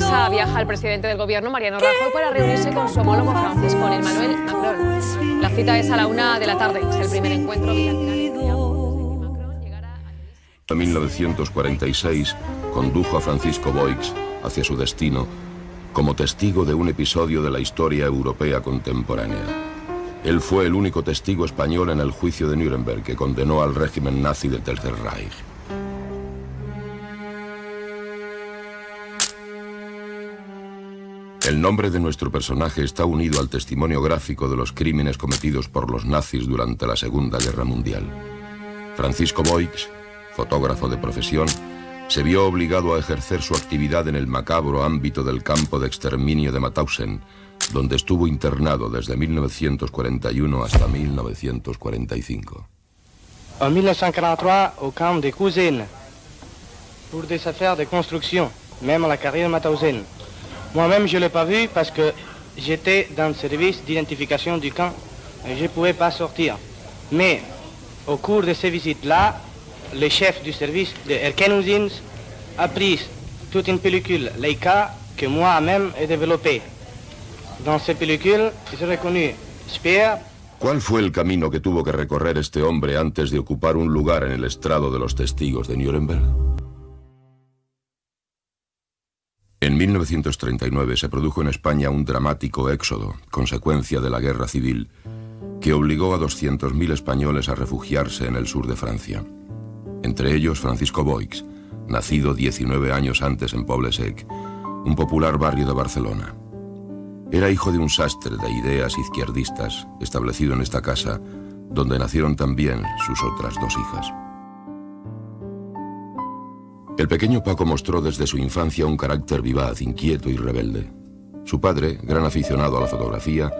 francesa. Viaja el presidente del gobierno, Mariano Rajoy, para reunirse con su homólogo francés, con Emmanuel Macron. La cita es a la una de la tarde. Es el primer encuentro bilateral. En 1946 condujo a Francisco Boix hacia su destino como testigo de un episodio de la historia europea contemporánea. Él fue el único testigo español en el juicio de Nuremberg que condenó al régimen nazi del Tercer Reich. El nombre de nuestro personaje está unido al testimonio gráfico de los crímenes cometidos por los nazis durante la Segunda Guerra Mundial. Francisco Boix, fotógrafo de profesión, se vio obligado a ejercer su actividad en el macabro ámbito del campo de exterminio de Mauthausen, donde estuvo internado desde 1941 hasta 1945. En 1943, au camp de Cousines, pour des affaires de construction, même la carrière Mauthausen. Moi-même, je ne l'ai pas vu parce que j'étais dans le service d'identification du camp et je ne pouvais pas sortir. Mais au cours de ces visites-là, le chef du service de Erkenusins a pris toute une pellicule Leica que moi-même ai développée. Dans ces pellicules, j'ai reconnu Speer. ¿Cuál fue el camino que tuvo que recorrer este hombre antes de ocupar un lugar en el estrado de los testigos de Nuremberg? En 1939 se produjo en España un dramático éxodo, consecuencia de la guerra civil, que obligó a 200.000 españoles a refugiarse en el sur de Francia. Entre ellos Francisco Boix, nacido 19 años antes en Poble-sec, un popular barrio de Barcelona. Era hijo de un sastre de ideas izquierdistas, establecido en esta casa, donde nacieron también sus otras dos hijas. El pequeño Paco mostró desde su infancia un carácter vivaz, inquieto y rebelde. Su padre, gran aficionado a la fotografía,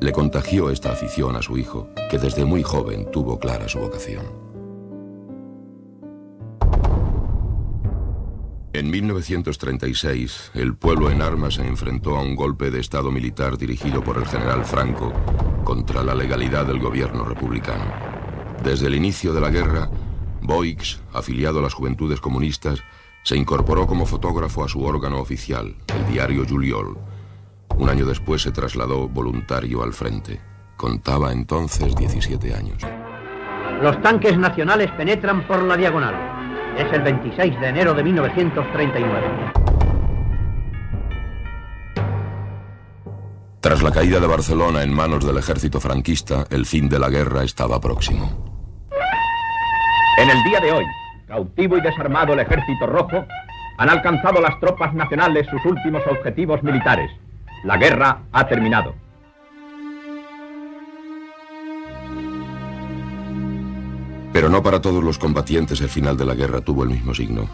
le contagió esta afición a su hijo, que desde muy joven tuvo clara su vocación. En 1936, el pueblo en armas se enfrentó a un golpe de Estado militar dirigido por el general Franco contra la legalidad del gobierno republicano. Desde el inicio de la guerra, Boix, afiliado a las Juventudes Comunistas, se incorporó como fotógrafo a su órgano oficial, el diario Juliol. Un año después se trasladó voluntario al frente. Contaba entonces 17 años. Los tanques nacionales penetran por la diagonal. Es el 26 de enero de 1939. Tras la caída de Barcelona en manos del ejército franquista, el fin de la guerra estaba próximo. En el día de hoy, cautivo y desarmado el ejército rojo, han alcanzado las tropas nacionales sus últimos objetivos militares. La guerra ha terminado. Pero no para todos los combatientes el final de la guerra tuvo el mismo signo.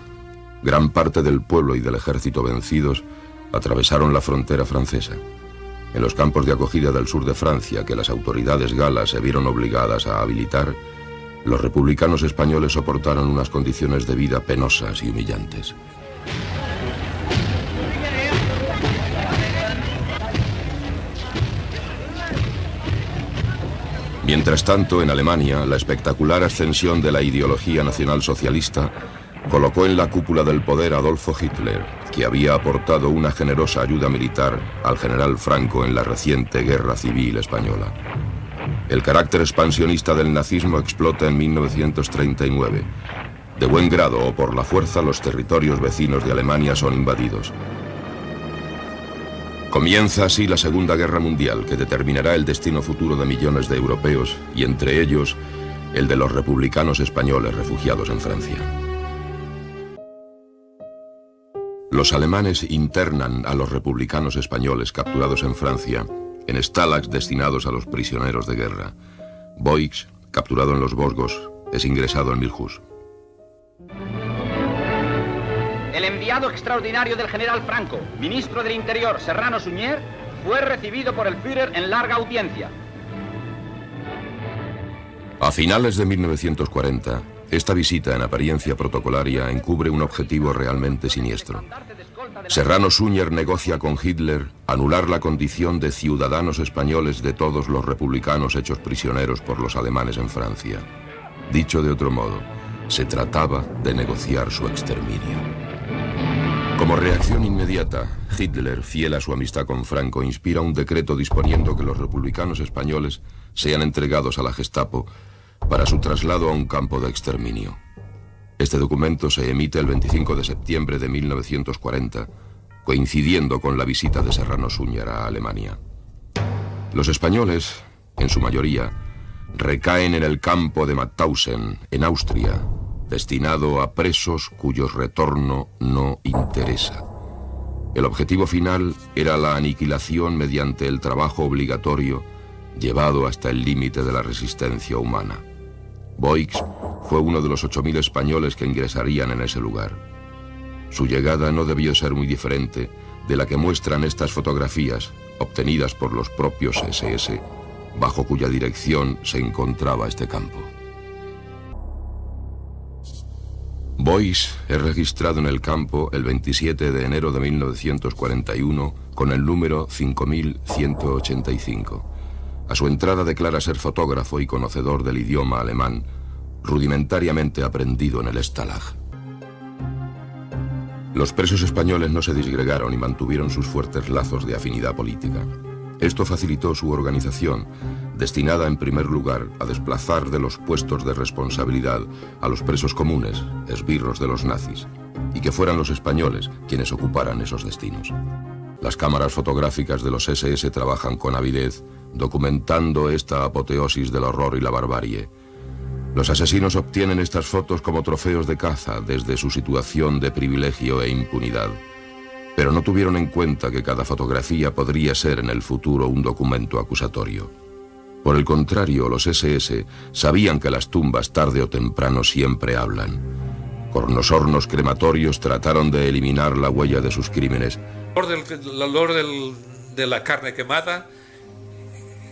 Gran parte del pueblo y del ejército vencidos atravesaron la frontera francesa. En los campos de acogida del sur de Francia, que las autoridades galas se vieron obligadas a habilitar, los republicanos españoles soportaron unas condiciones de vida penosas y humillantes. Mientras tanto, en Alemania, la espectacular ascensión de la ideología nacionalsocialista colocó en la cúpula del poder a Adolfo Hitler, que había aportado una generosa ayuda militar al general Franco en la reciente guerra civil española. El carácter expansionista del nazismo explota en 1939. De buen grado o por la fuerza, los territorios vecinos de Alemania son invadidos. Comienza así la Segunda Guerra Mundial, que determinará el destino futuro de millones de europeos, y entre ellos, el de los republicanos españoles refugiados en Francia. Los alemanes internan a los republicanos españoles capturados en Francia en stalags destinados a los prisioneros de guerra. Boix, capturado en los Vosgos, es ingresado en Milhus. El enviado extraordinario del general Franco, ministro del Interior Serrano Suñer, fue recibido por el Führer en larga audiencia. A finales de 1940, esta visita en apariencia protocolaria encubre un objetivo realmente siniestro. Serrano Suñer negocia con Hitler anular la condición de ciudadanos españoles de todos los republicanos hechos prisioneros por los alemanes en Francia. Dicho de otro modo, Se trataba de negociar su exterminio. Como reacción inmediata, Hitler, fiel a su amistad con Franco, inspira un decreto disponiendo que los republicanos españoles sean entregados a la Gestapo para su traslado a un campo de exterminio. Este documento se emite el 25 de septiembre de 1940, coincidiendo con la visita de Serrano Súñer a Alemania. Los españoles, en su mayoría, recaen en el campo de Mauthausen, en Austria, destinado a presos cuyo retorno no interesa. El objetivo final era la aniquilación mediante el trabajo obligatorio llevado hasta el límite de la resistencia humana. Boix fue uno de los 8.000 españoles que ingresarían en ese lugar. Su llegada no debió ser muy diferente de la que muestran estas fotografías obtenidas por los propios SS, bajo cuya dirección se encontraba este campo. Boyce es registrado en el campo el 27 de enero de 1941 con el número 5185. A su entrada declara ser fotógrafo y conocedor del idioma alemán, rudimentariamente aprendido en el Stalag. Los presos españoles no se disgregaron y mantuvieron sus fuertes lazos de afinidad política. Esto facilitó su organización, destinada en primer lugar a desplazar de los puestos de responsabilidad a los presos comunes, esbirros de los nazis, y que fueran los españoles quienes ocuparan esos destinos. Las cámaras fotográficas de los SS trabajan con avidez, documentando esta apoteosis del horror y la barbarie. Los asesinos obtienen estas fotos como trofeos de caza desde su situación de privilegio e impunidad pero no tuvieron en cuenta que cada fotografía podría ser en el futuro un documento acusatorio. Por el contrario, los SS sabían que las tumbas tarde o temprano siempre hablan. Con los hornos crematorios trataron de eliminar la huella de sus crímenes. El olor de la carne quemada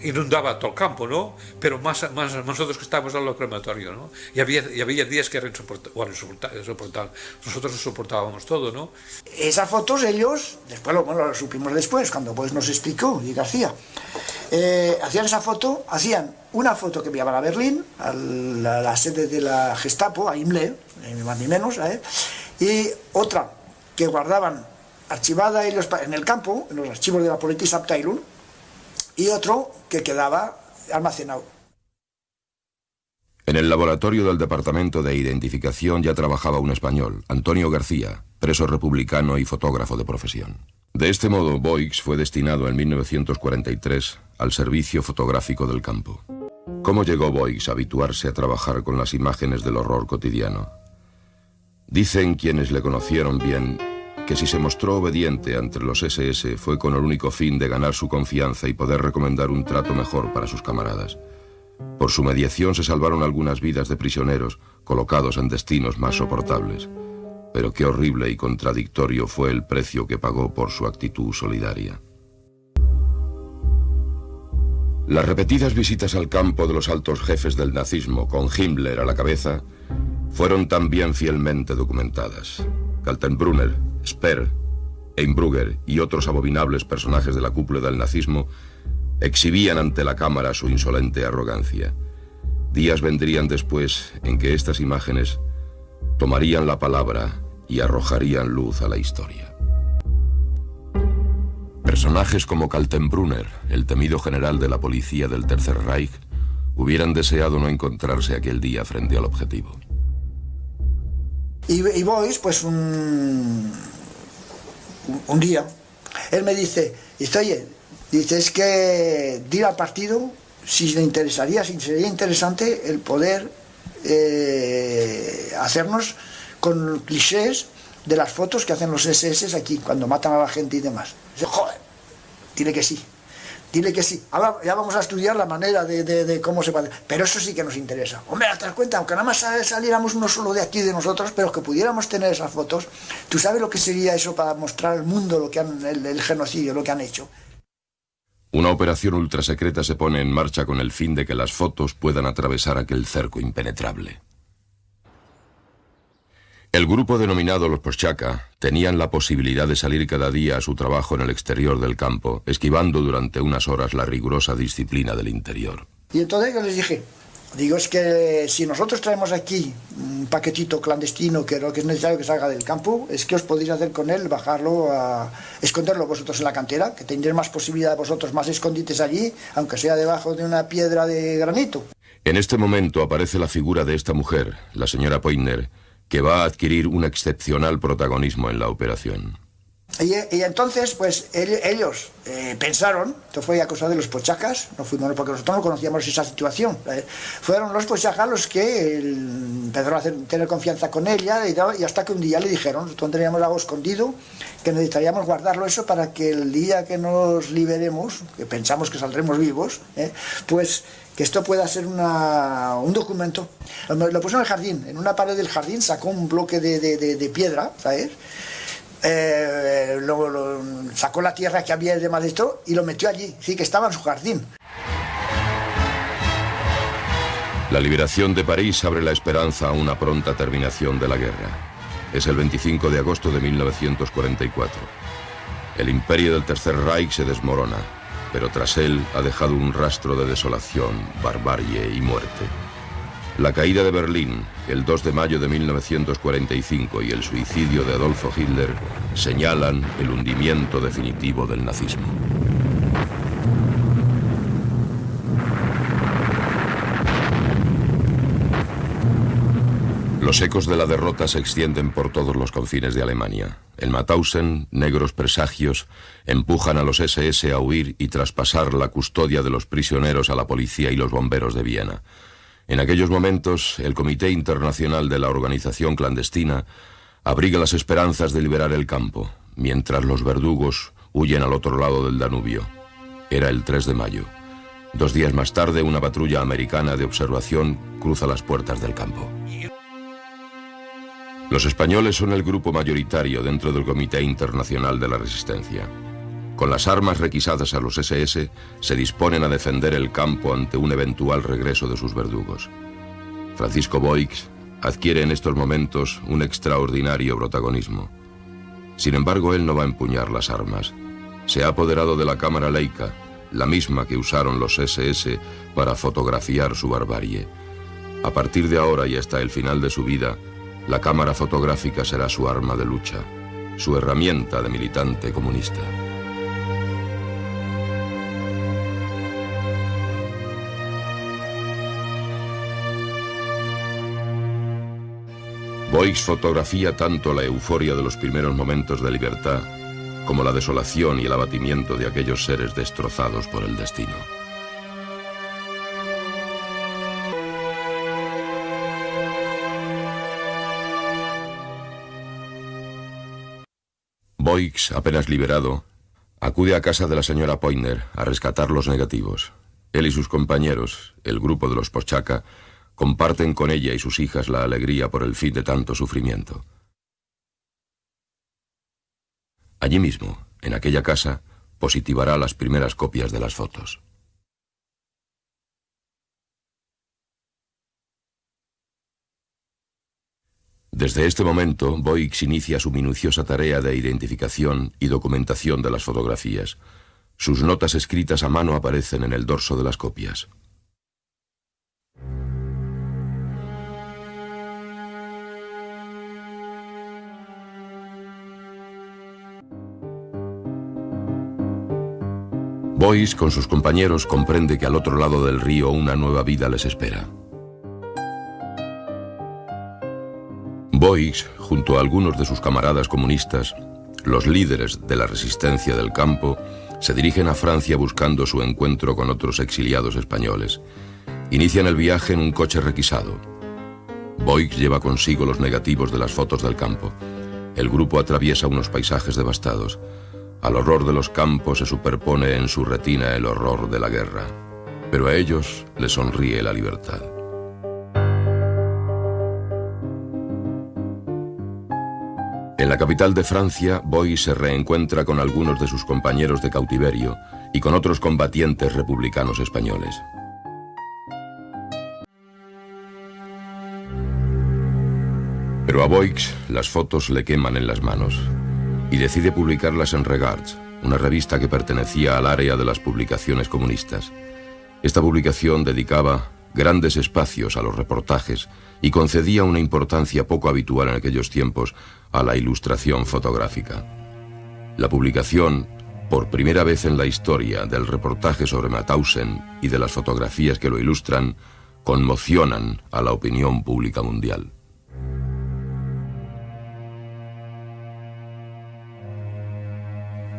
inundaba todo el campo, ¿no? Pero más, más nosotros que estábamos en lo crematorio, ¿no? Y había, y había días que eran insoportables, bueno, insoportables. Nosotros soportábamos todo, ¿no? Esas fotos ellos, después lo, bueno, lo supimos después, cuando pues nos explicó y García, eh, hacían esa foto, hacían una foto que enviaban a Berlín, a la, sede de la Gestapo, a Himmler, ni más ni menos, ¿eh? y otra que guardaban archivada en, en el campo, en los archivos de la Abteilung, y otro que quedaba almacenado. En el laboratorio del Departamento de Identificación ya trabajaba un español, Antonio García, preso republicano y fotógrafo de profesión. De este modo, Boix fue destinado en 1943 al servicio fotográfico del campo. ¿Cómo llegó Boix a habituarse a trabajar con las imágenes del horror cotidiano? Dicen quienes le conocieron bien que si se mostró obediente ante los SS fue con el único fin de ganar su confianza y poder recomendar un trato mejor para sus camaradas. Por su mediación se salvaron algunas vidas de prisioneros colocados en destinos más soportables. Pero qué horrible y contradictorio fue el precio que pagó por su actitud solidaria. Las repetidas visitas al campo de los altos jefes del nazismo, con Himmler a la cabeza, fueron también fielmente documentadas. Kaltenbrunner, Speer, Einbrugger y otros abominables personajes de la cúpula del nazismo exhibían ante la cámara su insolente arrogancia. Días vendrían después en que estas imágenes tomarían la palabra y arrojarían luz a la historia. Personajes como Kaltenbrunner, el temido general de la policía del Tercer Reich, hubieran deseado no encontrarse aquel día frente al objetivo. Y, y pues un, un día, él me dice, dice, oye, dice, es que dir al partido si le interesaría, si sería interesante el poder eh, hacernos con clichés de las fotos que hacen los SS aquí, cuando matan a la gente y demás. Dice, joder, dile que sí. Dile que sí. Ahora ya vamos a estudiar la manera de, cómo se puede. Pero eso sí que nos interesa. Hombre, te das cuenta, aunque nada más saliéramos uno solo de aquí de nosotros, pero que pudiéramos tener esas fotos, ¿tú sabes lo que sería eso para mostrar al mundo lo que han, el, el genocidio, lo que han hecho? Una operación ultrasecreta se pone en marcha con el fin de que las fotos puedan atravesar aquel cerco impenetrable. El grupo denominado los Poschaka tenían la posibilidad de salir cada día a su trabajo en el exterior del campo, esquivando durante unas horas la rigurosa disciplina del interior. Y entonces yo les dije, digo, es que si nosotros traemos aquí un paquetito clandestino que lo que es necesario que salga del campo, es que os podéis hacer con él, bajarlo, a esconderlo vosotros en la cantera, que tendréis más posibilidad vosotros, más escondites allí, aunque sea debajo de una piedra de granito. En este momento aparece la figura de esta mujer, la señora Poitner, que va a adquirir un excepcional protagonismo en la operación. Y, entonces, pues ellos eh, pensaron, esto fue a causa de los pochacas, no fuimos porque nosotros no conocíamos esa situación, eh, fueron los pochacas los que empezaron a tener confianza con ella y, hasta que un día le dijeron, nosotros algo escondido, que necesitaríamos guardarlo eso para que el día que nos liberemos, que pensamos que saldremos vivos, eh, pues que esto pueda ser un documento. Lo, puso en el jardín, en una pared del jardín sacó un bloque de, de piedra, ¿sabes? Eh, lo, sacó la tierra que había de esto y lo metió allí, sí que estaba en su jardín. La liberación de París abre la esperanza a una pronta terminación de la guerra. Es el 25 de agosto de 1944. El imperio del Tercer Reich se desmorona, pero tras él ha dejado un rastro de desolación, barbarie y muerte. La caída de Berlín, el 2 de mayo de 1945 y el suicidio de Adolfo Hitler señalan el hundimiento definitivo del nazismo. Los ecos de la derrota se extienden por todos los confines de Alemania. En Mauthausen, negros presagios empujan a los SS a huir y traspasar la custodia de los prisioneros a la policía y los bomberos de Viena. En aquellos momentos, el Comité Internacional de la Organización Clandestina abriga las esperanzas de liberar el campo, mientras los verdugos huyen al otro lado del Danubio. Era el 3 de mayo. Dos días más tarde, una patrulla americana de observación cruza las puertas del campo. Los españoles son el grupo mayoritario dentro del Comité Internacional de la Resistencia. Con las armas requisadas a los SS, se disponen a defender el campo ante un eventual regreso de sus verdugos. Francisco Boix adquiere en estos momentos un extraordinario protagonismo. Sin embargo, él no va a empuñar las armas. Se ha apoderado de la cámara Leica, la misma que usaron los SS para fotografiar su barbarie. A partir de ahora y hasta el final de su vida, la cámara fotográfica será su arma de lucha, su herramienta de militante comunista. Boix fotografía tanto la euforia de los primeros momentos de libertad como la desolación y el abatimiento de aquellos seres destrozados por el destino. Boix, apenas liberado, acude a casa de la señora Poiner a rescatar los negativos. Él y sus compañeros, el grupo de los Pochaca, comparten con ella y sus hijas la alegría por el fin de tanto sufrimiento. Allí mismo, en aquella casa, positivará las primeras copias de las fotos. Desde este momento, Boix inicia su minuciosa tarea de identificación y documentación de las fotografías. Sus notas escritas a mano aparecen en el dorso de las copias. Boyce, con sus compañeros, comprende que al otro lado del río una nueva vida les espera. Boyce, junto a algunos de sus camaradas comunistas, los líderes de la resistencia del campo, se dirigen a Francia buscando su encuentro con otros exiliados españoles. Inician el viaje en un coche requisado. Boix lleva consigo los negativos de las fotos del campo. El grupo atraviesa unos paisajes devastados. Al horror de los campos se superpone en su retina el horror de la guerra, pero a ellos les sonríe la libertad. En la capital de Francia, Boy se reencuentra con algunos de sus compañeros de cautiverio y con otros combatientes republicanos españoles. Pero a Boix las fotos le queman en las manos y decide publicarlas en Regards, una revista que pertenecía al área de las publicaciones comunistas. Esta publicación dedicaba grandes espacios a los reportajes y concedía una importancia poco habitual en aquellos tiempos a la ilustración fotográfica. La publicación, por primera vez en la historia, del reportaje sobre Mauthausen y de las fotografías que lo ilustran, conmocionan a la opinión pública mundial.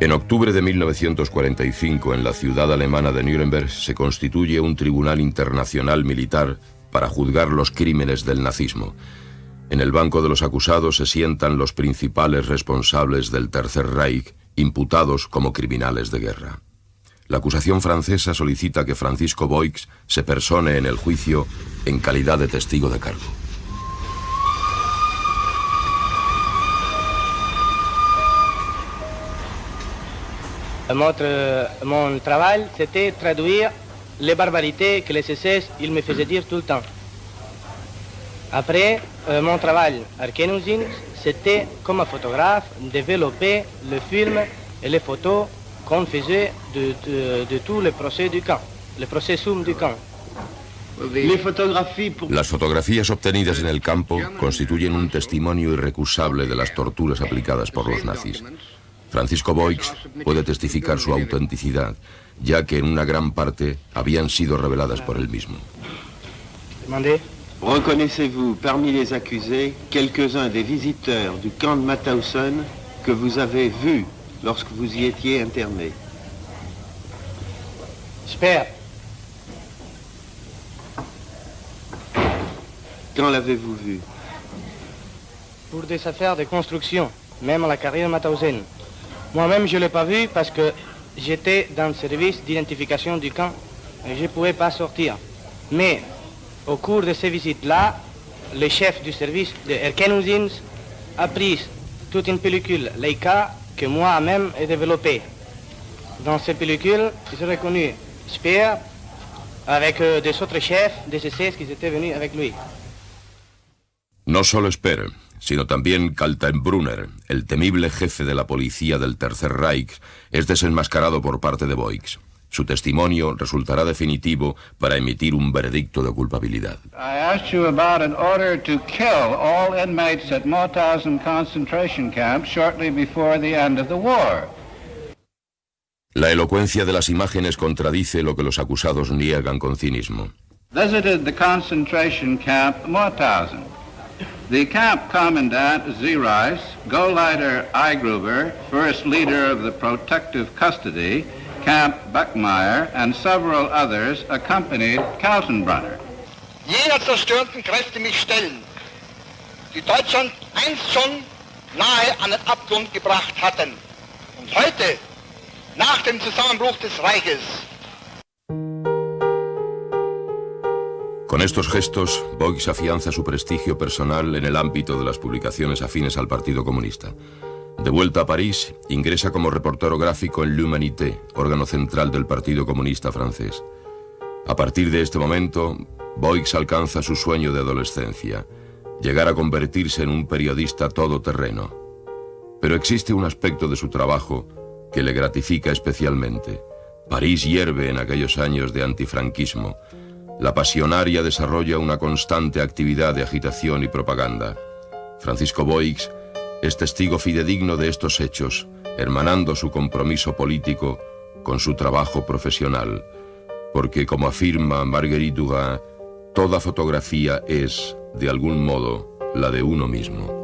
En octubre de 1945, en la ciudad alemana de Nuremberg, se constituye un tribunal internacional militar para juzgar los crímenes del nazismo. En el banco de los acusados se sientan los principales responsables del Tercer Reich, imputados como criminales de guerra. La acusación francesa solicita que Francisco Boix se persone en el juicio en calidad de testigo de cargo. Mon, travail, c'était traduire les barbarités que les SS ils me faisaient dire tout le temps. Après, euh, mon travail à Arkenusine, c'était comme un photographe développer le film et les photos qu'on faisait de, de, de, tous les procès du camp, les procès sum du camp. Las fotografías obtenidas en el campo constituyen un testimonio irrecusable de las torturas aplicadas por los nazis. Francisco Boix puede testificar su autenticidad, ya que en una gran parte habían sido reveladas por él mismo. Reconnaissez-vous parmi les accusés quelques-uns des visiteurs du camp de Mauthausen que vous avez vus lorsque vous y étiez interné? J'espère. Quand l'avez-vous vu? Pour des affaires de construction, même à la carrière Mauthausen. Moi-même, je ne l'ai pas vu parce que j'étais dans le service d'identification du camp et je ne pouvais pas sortir. Mais au cours de ces visites-là, le chef du service de Erkenusins a pris toute une pellicule Leica que moi-même ai développée. Dans cette pellicule, j'ai reconnu Speer avec euh, des autres chefs des SS qui étaient venus avec lui. No solo Speer, sino también Kaltenbrunner, el temible jefe de la policía del Tercer Reich, es desenmascarado por parte de Boix. Su testimonio resultará definitivo para emitir un veredicto de culpabilidad. I asked you about an order to kill all inmates at Mauthausen concentration camp shortly before the end of the war. La elocuencia de las imágenes contradice lo que los acusados niegan con cinismo. Visited the concentration camp Mauthausen. The camp commandant Zereis, Gauleiter Eigruber, first leader of the protective custody, Camp Buckmeyer, and several others accompanied Kaltenbrunner. Jener zerstörten Kräfte mich stellen, die Deutschland einst schon nahe an den Abgrund gebracht hatten. Und heute, nach dem Zusammenbruch des Reiches, Con estos gestos, Boix afianza su prestigio personal en el ámbito de las publicaciones afines al Partido Comunista. De vuelta a París, ingresa como reportero gráfico en L'Humanité, órgano central del Partido Comunista francés. A partir de este momento, Boix alcanza su sueño de adolescencia, llegar a convertirse en un periodista todoterreno. Pero existe un aspecto de su trabajo que le gratifica especialmente. París hierve en aquellos años de antifranquismo. La pasionaria desarrolla una constante actividad de agitación y propaganda. Francisco Boix es testigo fidedigno de estos hechos, hermanando su compromiso político con su trabajo profesional, porque como afirma Marguerite Duras, toda fotografía es, de algún modo, la de uno mismo.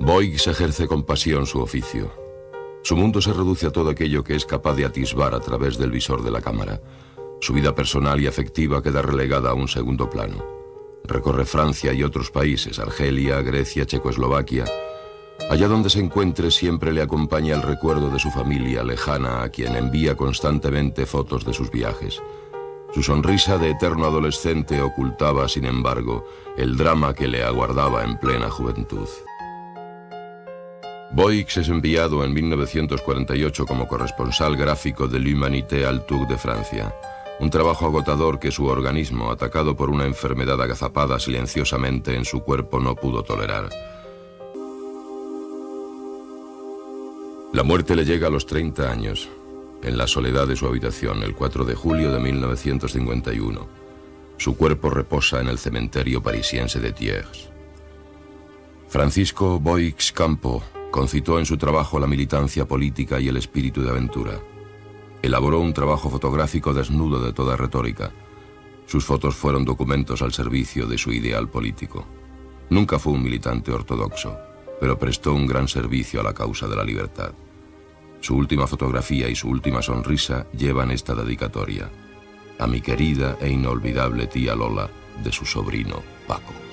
Boix ejerce con pasión su oficio. Su mundo se reduce a todo aquello que es capaz de atisbar a través del visor de la cámara. Su vida personal y afectiva queda relegada a un segundo plano. Recorre Francia y otros países, Argelia, Grecia, Checoslovaquia. Allá donde se encuentre siempre le acompaña el recuerdo de su familia lejana a quien envía constantemente fotos de sus viajes. Su sonrisa de eterno adolescente ocultaba, sin embargo, el drama que le aguardaba en plena juventud. Boix es enviado en 1948 como corresponsal gráfico de l'Humanité al Tour de Francia, un trabajo agotador que su organismo, atacado por una enfermedad agazapada silenciosamente en su cuerpo, no pudo tolerar. La muerte le llega a los 30 años, en la soledad de su habitación, el 4 de julio de 1951. Su cuerpo reposa en el cementerio parisiense de Thiers. Francisco Boix Campo concitó en su trabajo la militancia política y el espíritu de aventura. Elaboró un trabajo fotográfico desnudo de toda retórica. Sus fotos fueron documentos al servicio de su ideal político. Nunca fue un militante ortodoxo, pero prestó un gran servicio a la causa de la libertad. Su última fotografía y su última sonrisa llevan esta dedicatoria. A mi querida e inolvidable tía Lola, de su sobrino Paco.